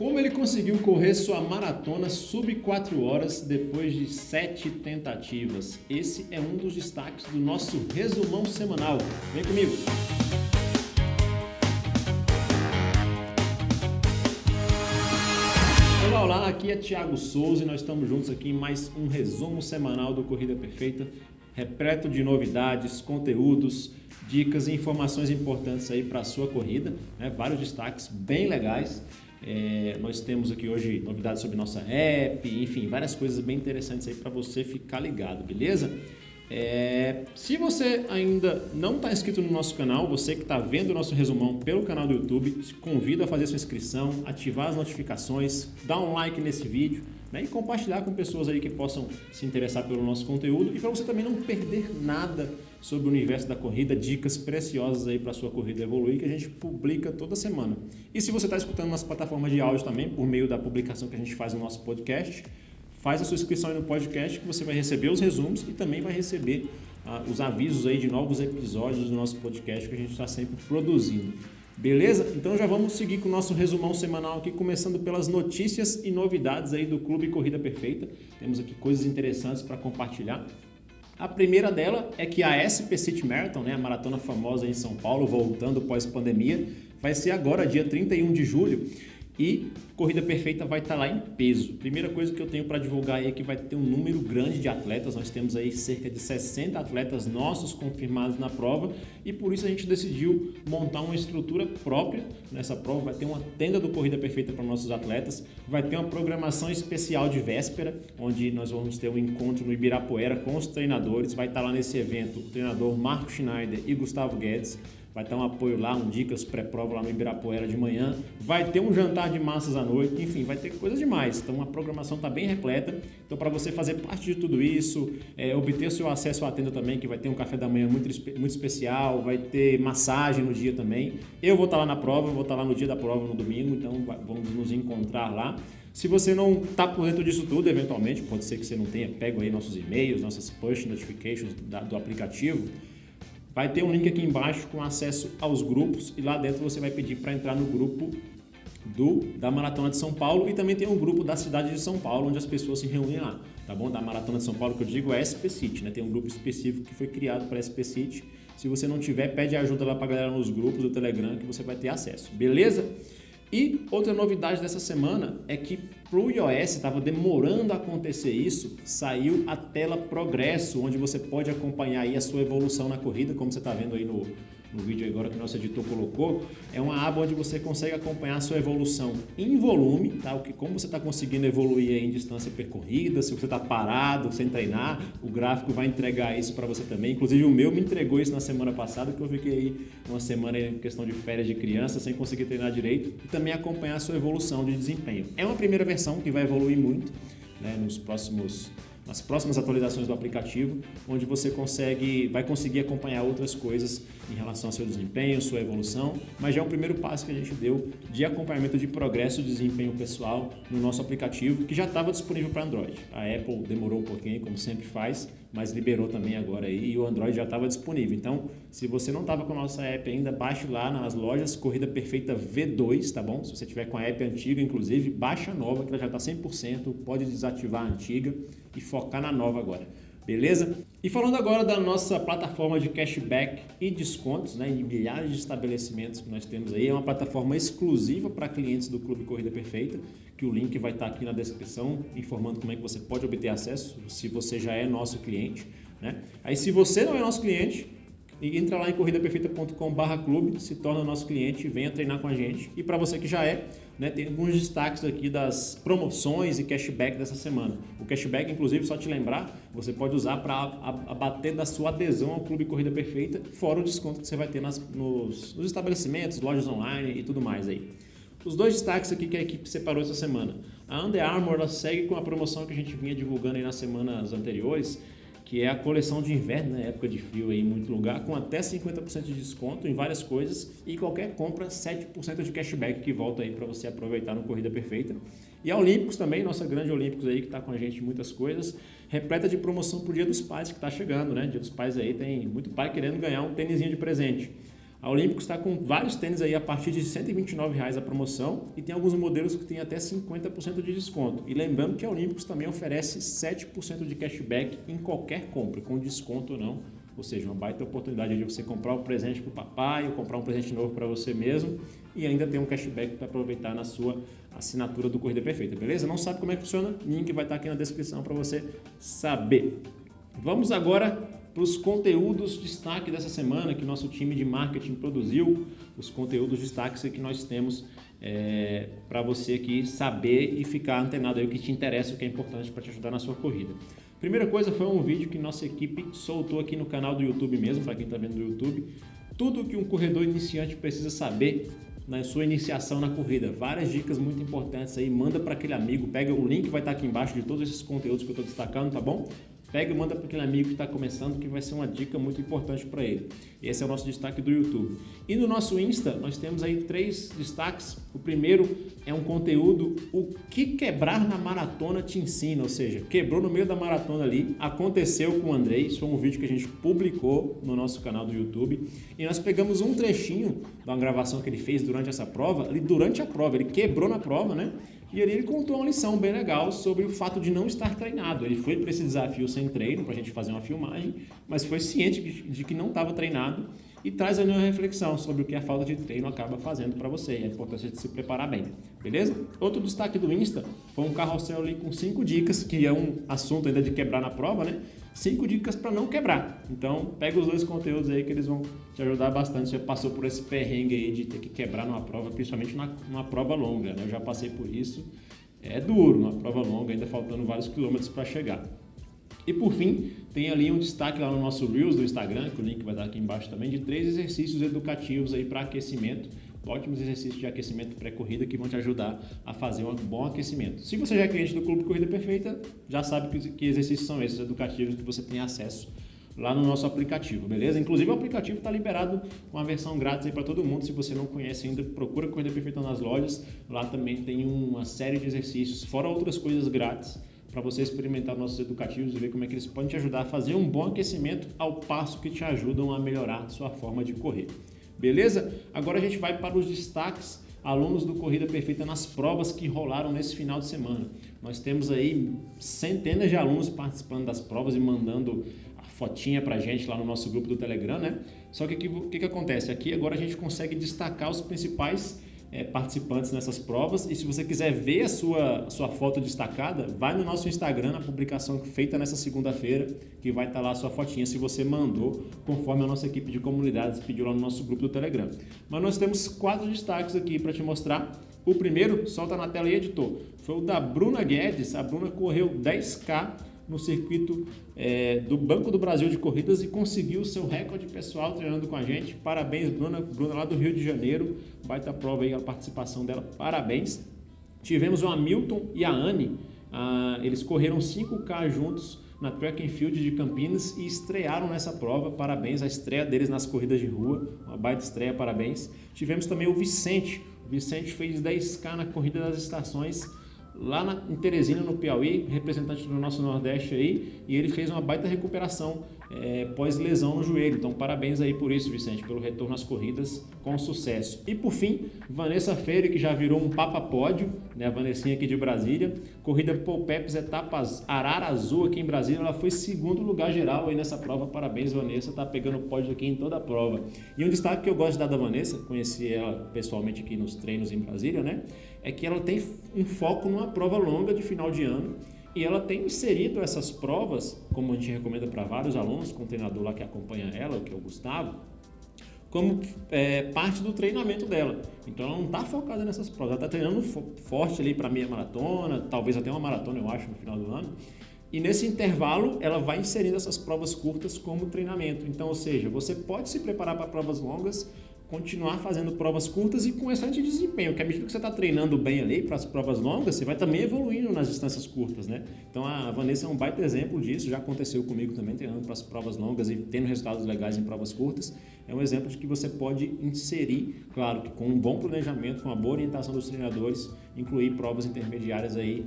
Como ele conseguiu correr sua maratona sub 4 horas depois de 7 tentativas? Esse é um dos destaques do nosso resumão semanal. Vem comigo! Olá, olá, aqui é Thiago Souza e nós estamos juntos aqui em mais um resumo semanal do Corrida Perfeita, repleto de novidades, conteúdos, dicas e informações importantes aí para a sua corrida, né? vários destaques bem legais. É, nós temos aqui hoje novidades sobre nossa app, enfim, várias coisas bem interessantes aí para você ficar ligado, beleza? É, se você ainda não está inscrito no nosso canal, você que está vendo o nosso resumão pelo canal do YouTube, te convido a fazer sua inscrição, ativar as notificações, dar um like nesse vídeo né, e compartilhar com pessoas aí que possam se interessar pelo nosso conteúdo e para você também não perder nada sobre o universo da corrida, dicas preciosas aí para sua corrida evoluir que a gente publica toda semana. E se você está escutando nas plataformas de áudio também, por meio da publicação que a gente faz no nosso podcast, faz a sua inscrição aí no podcast que você vai receber os resumos e também vai receber ah, os avisos aí de novos episódios do nosso podcast que a gente está sempre produzindo. Beleza? Então já vamos seguir com o nosso resumão semanal aqui, começando pelas notícias e novidades aí do Clube Corrida Perfeita. Temos aqui coisas interessantes para compartilhar. A primeira dela é que a SP City Marathon, né, a maratona famosa em São Paulo, voltando pós-pandemia, vai ser agora, dia 31 de julho. E Corrida Perfeita vai estar tá lá em peso. Primeira coisa que eu tenho para divulgar aí é que vai ter um número grande de atletas. Nós temos aí cerca de 60 atletas nossos confirmados na prova e por isso a gente decidiu montar uma estrutura própria nessa prova. Vai ter uma tenda do Corrida Perfeita para nossos atletas, vai ter uma programação especial de véspera, onde nós vamos ter um encontro no Ibirapuera com os treinadores. Vai estar tá lá nesse evento o treinador Marco Schneider e Gustavo Guedes vai ter um apoio lá, um dicas pré-prova lá no Ibirapuera de manhã, vai ter um jantar de massas à noite, enfim, vai ter coisas demais. Então a programação está bem repleta. Então para você fazer parte de tudo isso, é, obter o seu acesso à tenda também, que vai ter um café da manhã muito, muito especial, vai ter massagem no dia também. Eu vou estar tá lá na prova, vou estar tá lá no dia da prova no domingo, então vamos nos encontrar lá. Se você não está por dentro disso tudo, eventualmente, pode ser que você não tenha pego aí nossos e-mails, nossas push notifications da, do aplicativo, Vai ter um link aqui embaixo com acesso aos grupos e lá dentro você vai pedir para entrar no grupo do da Maratona de São Paulo e também tem um grupo da cidade de São Paulo onde as pessoas se reúnem lá, tá bom? Da Maratona de São Paulo que eu digo é SP City, né? Tem um grupo específico que foi criado para SP City. Se você não tiver, pede ajuda lá para a galera nos grupos do Telegram que você vai ter acesso, beleza? E outra novidade dessa semana é que para o iOS estava demorando a acontecer isso, saiu a tela progresso, onde você pode acompanhar aí a sua evolução na corrida, como você está vendo aí no, no vídeo agora que nosso editor colocou, é uma aba onde você consegue acompanhar a sua evolução em volume, tá? O que, como você está conseguindo evoluir em distância percorrida, se você está parado, sem treinar, o gráfico vai entregar isso para você também. Inclusive o meu me entregou isso na semana passada, que eu fiquei uma semana em questão de férias de criança, sem conseguir treinar direito, e também acompanhar a sua evolução de desempenho. É uma primeira versão que vai evoluir muito né, nos próximos nas próximas atualizações do aplicativo, onde você consegue, vai conseguir acompanhar outras coisas em relação ao seu desempenho, sua evolução, mas já é o primeiro passo que a gente deu de acompanhamento de progresso de desempenho pessoal no nosso aplicativo, que já estava disponível para Android. A Apple demorou um pouquinho, como sempre faz, mas liberou também agora aí e o Android já estava disponível. Então, se você não estava com a nossa app ainda, baixe lá nas lojas Corrida Perfeita V2, tá bom? Se você tiver com a app antiga, inclusive, baixa a nova, que ela já está 100%, pode desativar a antiga e focar na nova agora. Beleza? E falando agora da nossa plataforma de cashback e descontos, né, em milhares de estabelecimentos que nós temos aí, é uma plataforma exclusiva para clientes do Clube Corrida Perfeita, que o link vai estar aqui na descrição, informando como é que você pode obter acesso, se você já é nosso cliente. Né? Aí se você não é nosso cliente, e entra lá em corridaperfeita.com.br clube, se torna nosso cliente venha treinar com a gente. E para você que já é, né, tem alguns destaques aqui das promoções e cashback dessa semana. O cashback, inclusive, só te lembrar, você pode usar para abater da sua adesão ao Clube Corrida Perfeita, fora o desconto que você vai ter nas, nos, nos estabelecimentos, lojas online e tudo mais aí. Os dois destaques aqui que a equipe separou essa semana. A Under Armour segue com a promoção que a gente vinha divulgando aí nas semanas anteriores, que é a coleção de inverno, né, época de frio aí em muito lugar, com até 50% de desconto em várias coisas e qualquer compra 7% de cashback que volta aí para você aproveitar no Corrida Perfeita. E a Olímpicos também, nossa grande Olímpicos aí que está com a gente em muitas coisas, repleta de promoção pro Dia dos Pais que está chegando, né? Dia dos Pais aí tem muito pai querendo ganhar um tênisinho de presente. A Olímpicos está com vários tênis aí a partir de 129 reais a promoção e tem alguns modelos que tem até 50% de desconto. E lembrando que a Olímpicos também oferece 7% de cashback em qualquer compra, com desconto ou não. Ou seja, uma baita oportunidade de você comprar um presente para o papai ou comprar um presente novo para você mesmo e ainda ter um cashback para aproveitar na sua assinatura do Corrida Perfeita, beleza? Não sabe como é que funciona? Link vai estar aqui na descrição para você saber. Vamos agora para os conteúdos de destaque dessa semana que nosso time de marketing produziu, os conteúdos de destaque que nós temos é, para você aqui saber e ficar antenado aí o que te interessa, o que é importante para te ajudar na sua corrida. Primeira coisa foi um vídeo que nossa equipe soltou aqui no canal do YouTube mesmo, para quem está vendo no YouTube, tudo que um corredor iniciante precisa saber na sua iniciação na corrida. Várias dicas muito importantes aí, manda para aquele amigo, pega o link vai estar tá aqui embaixo de todos esses conteúdos que eu estou destacando, tá bom? Pega e manda para aquele amigo que está começando, que vai ser uma dica muito importante para ele. Esse é o nosso destaque do YouTube. E no nosso Insta, nós temos aí três destaques. O primeiro é um conteúdo, o que quebrar na maratona te ensina, ou seja, quebrou no meio da maratona ali, aconteceu com o Andrei, isso foi um vídeo que a gente publicou no nosso canal do YouTube, e nós pegamos um trechinho da gravação que ele fez durante essa prova, ali durante a prova, ele quebrou na prova, né? E ali ele contou uma lição bem legal sobre o fato de não estar treinado. Ele foi para esse desafio sem treino, para a gente fazer uma filmagem, mas foi ciente de que não estava treinado e traz ali uma reflexão sobre o que a falta de treino acaba fazendo para você e a importância de se preparar bem, beleza? Outro destaque do Insta foi um carrossel ali com cinco dicas, que é um assunto ainda de quebrar na prova, né? Cinco dicas para não quebrar. Então, pega os dois conteúdos aí que eles vão te ajudar bastante. Você passou por esse perrengue aí de ter que quebrar numa prova, principalmente numa, numa prova longa, né? Eu já passei por isso. É duro, uma prova longa, ainda faltando vários quilômetros para chegar. E por fim, tem ali um destaque lá no nosso Reels do Instagram, que o link vai dar aqui embaixo também, de três exercícios educativos aí para aquecimento, ótimos exercícios de aquecimento pré-corrida que vão te ajudar a fazer um bom aquecimento. Se você já é cliente do Clube Corrida Perfeita, já sabe que, que exercícios são esses educativos que você tem acesso lá no nosso aplicativo, beleza? Inclusive o aplicativo está liberado com a versão grátis aí para todo mundo. Se você não conhece ainda, procura Corrida Perfeita nas lojas. Lá também tem uma série de exercícios, fora outras coisas grátis para você experimentar nossos educativos e ver como é que eles podem te ajudar a fazer um bom aquecimento ao passo que te ajudam a melhorar sua forma de correr. Beleza? Agora a gente vai para os destaques alunos do Corrida Perfeita nas provas que rolaram nesse final de semana. Nós temos aí centenas de alunos participando das provas e mandando a fotinha para gente lá no nosso grupo do Telegram, né? Só que o que, que acontece? Aqui agora a gente consegue destacar os principais é, participantes nessas provas. E se você quiser ver a sua, sua foto destacada, vai no nosso Instagram, na publicação feita nessa segunda-feira, que vai estar lá a sua fotinha se você mandou, conforme a nossa equipe de comunidades pediu lá no nosso grupo do Telegram. Mas nós temos quatro destaques aqui para te mostrar. O primeiro, solta na tela aí, editor, foi o da Bruna Guedes. A Bruna correu 10K no circuito é, do Banco do Brasil de Corridas e conseguiu seu recorde pessoal treinando com a gente. Parabéns, Bruna, Bruna lá do Rio de Janeiro. Baita prova aí a participação dela. Parabéns. Tivemos o Hamilton e a Anne. Ah, eles correram 5K juntos na Track and Field de Campinas e estrearam nessa prova. Parabéns, a estreia deles nas corridas de rua. Uma baita estreia, parabéns. Tivemos também o Vicente. O Vicente fez 10K na corrida das estações lá na, em Teresina, no Piauí, representante do nosso Nordeste aí, e ele fez uma baita recuperação é, pós-lesão no joelho. Então, parabéns aí por isso, Vicente, pelo retorno às corridas com sucesso. E por fim, Vanessa Feire, que já virou um papa pódio, né? A Vanessinha aqui de Brasília. Corrida Polpeps, etapas Arara Azul aqui em Brasília. Ela foi segundo lugar geral aí nessa prova. Parabéns, Vanessa. Tá pegando pódio aqui em toda a prova. E um destaque que eu gosto de dar da Vanessa, conheci ela pessoalmente aqui nos treinos em Brasília, né? É que ela tem um foco numa prova longa de final de ano e ela tem inserido essas provas, como a gente recomenda para vários alunos, com o treinador lá que acompanha ela, que é o Gustavo, como é, parte do treinamento dela. Então ela não está focada nessas provas, ela está treinando forte ali para meia maratona, talvez até uma maratona, eu acho, no final do ano. E nesse intervalo ela vai inserindo essas provas curtas como treinamento. Então, ou seja, você pode se preparar para provas longas, continuar fazendo provas curtas e com excelente desempenho, que à medida que você está treinando bem ali para as provas longas, você vai também evoluindo nas distâncias curtas, né? Então a Vanessa é um baita exemplo disso, já aconteceu comigo também, treinando para as provas longas e tendo resultados legais em provas curtas. É um exemplo de que você pode inserir, claro que com um bom planejamento, com uma boa orientação dos treinadores, incluir provas intermediárias aí,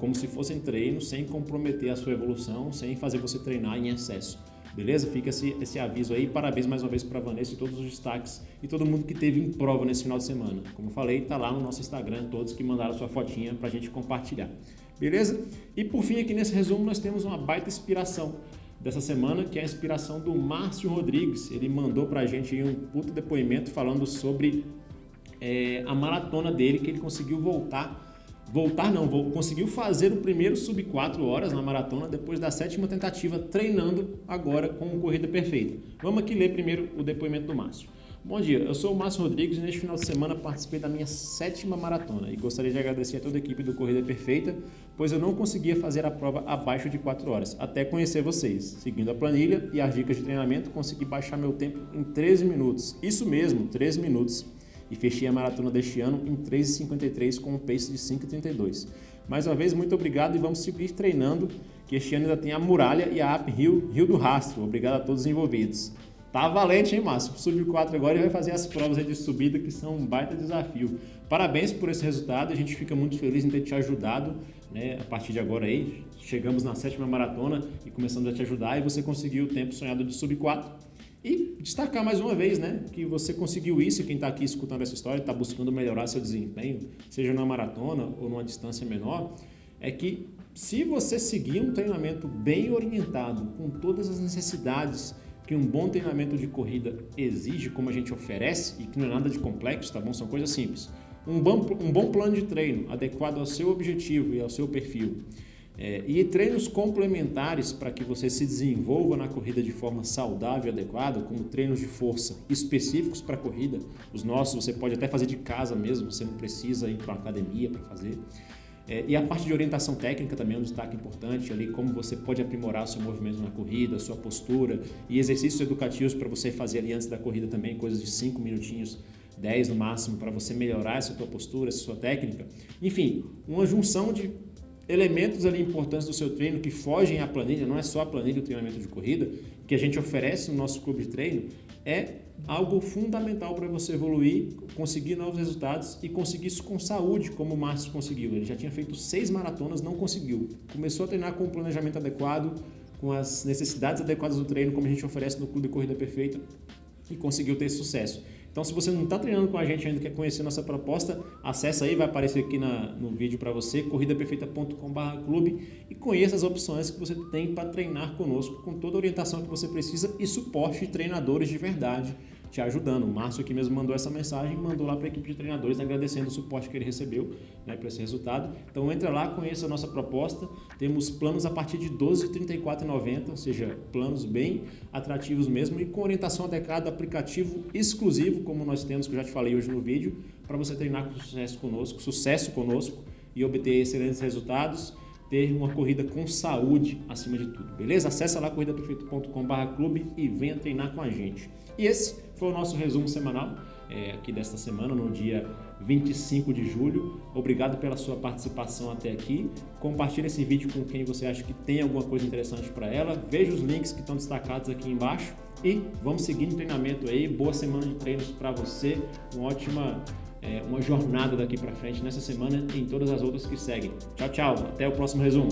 como se fossem treinos, sem comprometer a sua evolução, sem fazer você treinar em excesso. Beleza? Fica esse, esse aviso aí. Parabéns mais uma vez para Vanessa e todos os destaques e todo mundo que teve em prova nesse final de semana. Como falei, tá lá no nosso Instagram, todos que mandaram sua fotinha para a gente compartilhar. Beleza? E por fim, aqui nesse resumo, nós temos uma baita inspiração dessa semana, que é a inspiração do Márcio Rodrigues. Ele mandou para a gente um puto depoimento falando sobre é, a maratona dele, que ele conseguiu voltar voltar não, conseguiu fazer o primeiro sub 4 horas na maratona depois da sétima tentativa, treinando agora com corrida perfeita. Vamos aqui ler primeiro o depoimento do Márcio. Bom dia, eu sou o Márcio Rodrigues e neste final de semana participei da minha sétima maratona e gostaria de agradecer a toda a equipe do Corrida Perfeita, pois eu não conseguia fazer a prova abaixo de 4 horas, até conhecer vocês. Seguindo a planilha e as dicas de treinamento, consegui baixar meu tempo em 13 minutos. Isso mesmo, 13 minutos e fechei a maratona deste ano em 3,53 com um pace de 5,32. Mais uma vez, muito obrigado e vamos seguir treinando, que este ano ainda tem a Muralha e a App Rio, do Rastro. Obrigado a todos os envolvidos. Tá valente, hein, Márcio? Sub 4 agora e vai fazer as provas de subida, que são um baita desafio. Parabéns por esse resultado, a gente fica muito feliz em ter te ajudado, né? A partir de agora aí, chegamos na sétima maratona e começamos a te ajudar e você conseguiu o tempo sonhado de sub 4 e destacar mais uma vez né, que você conseguiu isso quem está aqui escutando essa história está buscando melhorar seu desempenho, seja na maratona ou numa distância menor, é que se você seguir um treinamento bem orientado, com todas as necessidades que um bom treinamento de corrida exige, como a gente oferece, e que não é nada de complexo, tá bom? São coisas simples. Um bom, um bom plano de treino adequado ao seu objetivo e ao seu perfil, é, e treinos complementares para que você se desenvolva na corrida de forma saudável e adequada, como treinos de força específicos para a corrida. Os nossos você pode até fazer de casa mesmo, você não precisa ir para uma academia para fazer. É, e a parte de orientação técnica também é um destaque importante, ali como você pode aprimorar seu movimento na corrida, sua postura e exercícios educativos para você fazer ali antes da corrida também, coisas de 5 minutinhos 10 no máximo para você melhorar essa tua postura, essa sua técnica. Enfim, uma junção de elementos ali importantes do seu treino que fogem à planilha, não é só a planilha do treinamento de corrida, que a gente oferece no nosso clube de treino, é algo fundamental para você evoluir, conseguir novos resultados e conseguir isso com saúde, como o Márcio conseguiu. Ele já tinha feito seis maratonas, não conseguiu. Começou a treinar com o planejamento adequado, com as necessidades adequadas do treino, como a gente oferece no Clube Corrida Perfeita, e conseguiu ter sucesso. Então, se você não está treinando com a gente ainda, quer conhecer nossa proposta, acessa aí, vai aparecer aqui na, no vídeo para você, corridaperfeita.com.br clube e conheça as opções que você tem para treinar conosco, com toda a orientação que você precisa e suporte de treinadores de verdade te ajudando. O Márcio aqui mesmo mandou essa mensagem, mandou lá para a equipe de treinadores agradecendo o suporte que ele recebeu né, para esse resultado. Então entra lá, conheça a nossa proposta. Temos planos a partir de R$ 12,34,90, ou seja, planos bem atrativos mesmo e com orientação adequada, aplicativo exclusivo, como nós temos, que eu já te falei hoje no vídeo, para você treinar com sucesso conosco, sucesso conosco e obter excelentes resultados ter uma corrida com saúde acima de tudo, beleza? Acesse lá corridaperfeito.com.br clube e venha treinar com a gente. E esse foi o nosso resumo semanal é, aqui desta semana, no dia 25 de julho. Obrigado pela sua participação até aqui. Compartilhe esse vídeo com quem você acha que tem alguma coisa interessante para ela. Veja os links que estão destacados aqui embaixo. E vamos seguir no treinamento aí. Boa semana de treinos para você. Uma ótima é, uma jornada daqui para frente nessa semana e em todas as outras que seguem. Tchau, tchau. Até o próximo resumo.